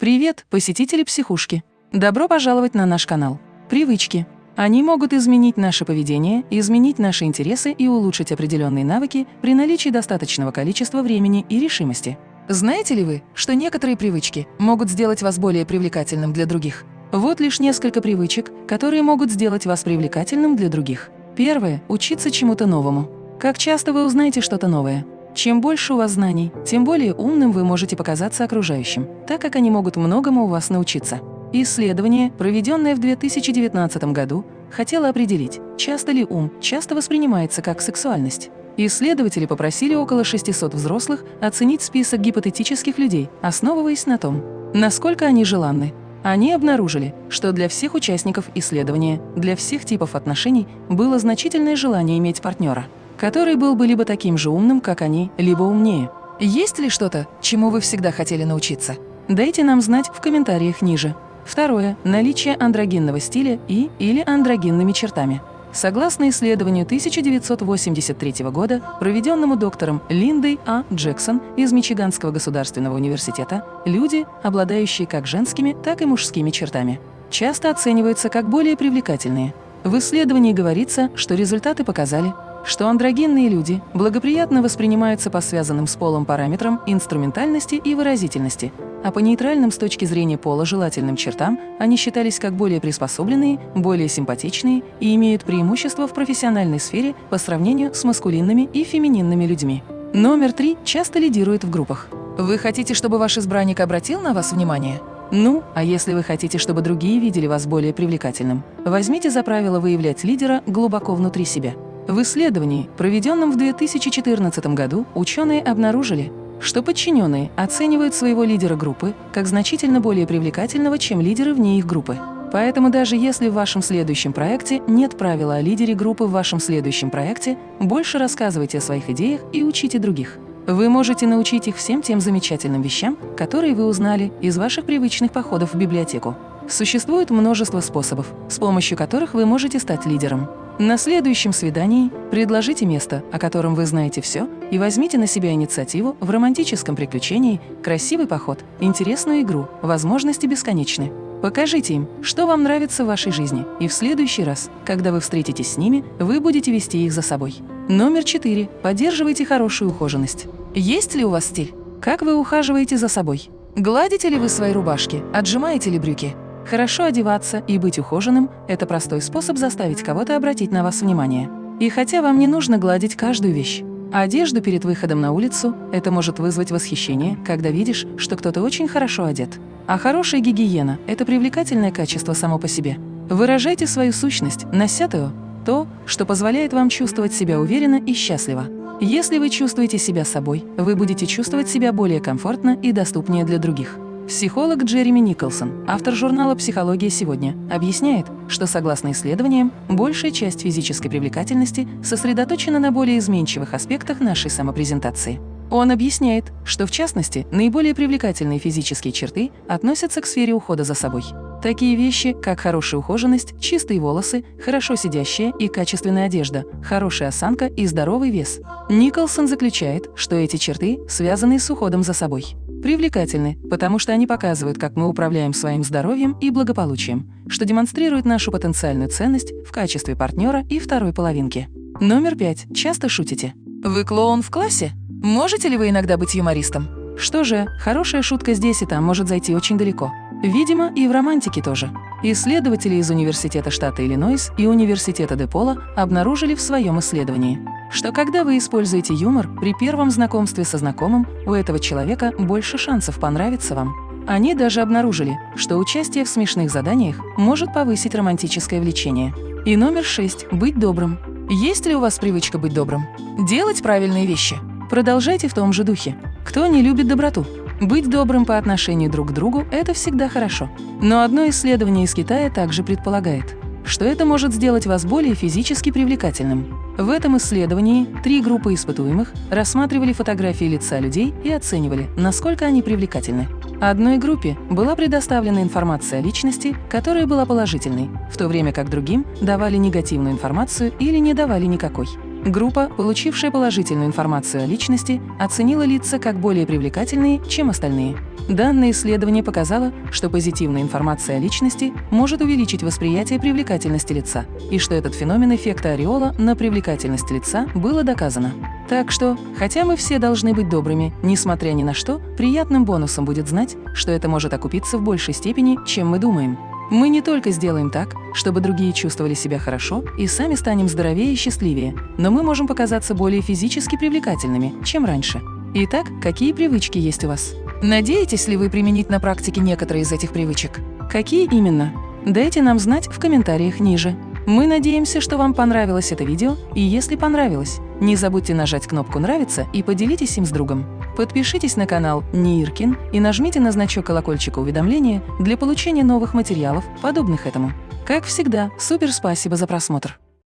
Привет, посетители психушки! Добро пожаловать на наш канал. Привычки. Они могут изменить наше поведение, изменить наши интересы и улучшить определенные навыки при наличии достаточного количества времени и решимости. Знаете ли вы, что некоторые привычки могут сделать вас более привлекательным для других? Вот лишь несколько привычек, которые могут сделать вас привлекательным для других. Первое – учиться чему-то новому. Как часто вы узнаете что-то новое? Чем больше у вас знаний, тем более умным вы можете показаться окружающим, так как они могут многому у вас научиться. Исследование, проведенное в 2019 году, хотело определить, часто ли ум часто воспринимается как сексуальность. Исследователи попросили около 600 взрослых оценить список гипотетических людей, основываясь на том, насколько они желанны. Они обнаружили, что для всех участников исследования, для всех типов отношений было значительное желание иметь партнера который был бы либо таким же умным, как они, либо умнее. Есть ли что-то, чему вы всегда хотели научиться? Дайте нам знать в комментариях ниже. Второе – наличие андрогенного стиля и или андрогенными чертами. Согласно исследованию 1983 года, проведенному доктором Линдой А. Джексон из Мичиганского государственного университета, люди, обладающие как женскими, так и мужскими чертами, часто оцениваются как более привлекательные. В исследовании говорится, что результаты показали, что андрогенные люди благоприятно воспринимаются по связанным с полом параметрам инструментальности и выразительности, а по нейтральным с точки зрения пола желательным чертам они считались как более приспособленные, более симпатичные и имеют преимущество в профессиональной сфере по сравнению с маскулинными и фемининными людьми. Номер три часто лидирует в группах. Вы хотите, чтобы ваш избранник обратил на вас внимание? Ну, а если вы хотите, чтобы другие видели вас более привлекательным, возьмите за правило выявлять лидера глубоко внутри себя. В исследовании, проведенном в 2014 году, ученые обнаружили, что подчиненные оценивают своего лидера группы как значительно более привлекательного, чем лидеры вне их группы. Поэтому даже если в вашем следующем проекте нет правила о лидере группы в вашем следующем проекте, больше рассказывайте о своих идеях и учите других. Вы можете научить их всем тем замечательным вещам, которые вы узнали из ваших привычных походов в библиотеку. Существует множество способов, с помощью которых вы можете стать лидером. На следующем свидании предложите место, о котором вы знаете все, и возьмите на себя инициативу в романтическом приключении, красивый поход, интересную игру, возможности бесконечны. Покажите им, что вам нравится в вашей жизни, и в следующий раз, когда вы встретитесь с ними, вы будете вести их за собой. Номер четыре. Поддерживайте хорошую ухоженность. Есть ли у вас стиль? Как вы ухаживаете за собой? Гладите ли вы свои рубашки? Отжимаете ли брюки? Хорошо одеваться и быть ухоженным – это простой способ заставить кого-то обратить на вас внимание. И хотя вам не нужно гладить каждую вещь, одежду перед выходом на улицу – это может вызвать восхищение, когда видишь, что кто-то очень хорошо одет. А хорошая гигиена – это привлекательное качество само по себе. Выражайте свою сущность, нося то, то, что позволяет вам чувствовать себя уверенно и счастливо. Если вы чувствуете себя собой, вы будете чувствовать себя более комфортно и доступнее для других. Психолог Джереми Николсон, автор журнала «Психология сегодня», объясняет, что, согласно исследованиям, большая часть физической привлекательности сосредоточена на более изменчивых аспектах нашей самопрезентации. Он объясняет, что, в частности, наиболее привлекательные физические черты относятся к сфере ухода за собой. Такие вещи, как хорошая ухоженность, чистые волосы, хорошо сидящая и качественная одежда, хорошая осанка и здоровый вес. Николсон заключает, что эти черты связаны с уходом за собой привлекательны, потому что они показывают, как мы управляем своим здоровьем и благополучием, что демонстрирует нашу потенциальную ценность в качестве партнера и второй половинки. Номер пять. Часто шутите. Вы клоун в классе? Можете ли вы иногда быть юмористом? Что же, хорошая шутка здесь и там может зайти очень далеко. Видимо, и в романтике тоже. Исследователи из Университета штата Иллинойс и Университета Депола обнаружили в своем исследовании, что когда вы используете юмор при первом знакомстве со знакомым, у этого человека больше шансов понравиться вам. Они даже обнаружили, что участие в смешных заданиях может повысить романтическое влечение. И номер шесть – быть добрым. Есть ли у вас привычка быть добрым? Делать правильные вещи. Продолжайте в том же духе. Кто не любит доброту? Быть добрым по отношению друг к другу – это всегда хорошо. Но одно исследование из Китая также предполагает, что это может сделать вас более физически привлекательным. В этом исследовании три группы испытуемых рассматривали фотографии лица людей и оценивали, насколько они привлекательны. Одной группе была предоставлена информация о личности, которая была положительной, в то время как другим давали негативную информацию или не давали никакой. Группа, получившая положительную информацию о личности, оценила лица как более привлекательные, чем остальные. Данное исследование показало, что позитивная информация о личности может увеличить восприятие привлекательности лица, и что этот феномен эффекта ореола на привлекательность лица было доказано. Так что, хотя мы все должны быть добрыми, несмотря ни на что, приятным бонусом будет знать, что это может окупиться в большей степени, чем мы думаем. Мы не только сделаем так, чтобы другие чувствовали себя хорошо и сами станем здоровее и счастливее, но мы можем показаться более физически привлекательными, чем раньше. Итак, какие привычки есть у вас? Надеетесь ли вы применить на практике некоторые из этих привычек? Какие именно? Дайте нам знать в комментариях ниже. Мы надеемся, что вам понравилось это видео, и если понравилось, не забудьте нажать кнопку «Нравится» и поделитесь им с другом. Подпишитесь на канал Ниркин и нажмите на значок колокольчика уведомления для получения новых материалов, подобных этому. Как всегда, супер спасибо за просмотр!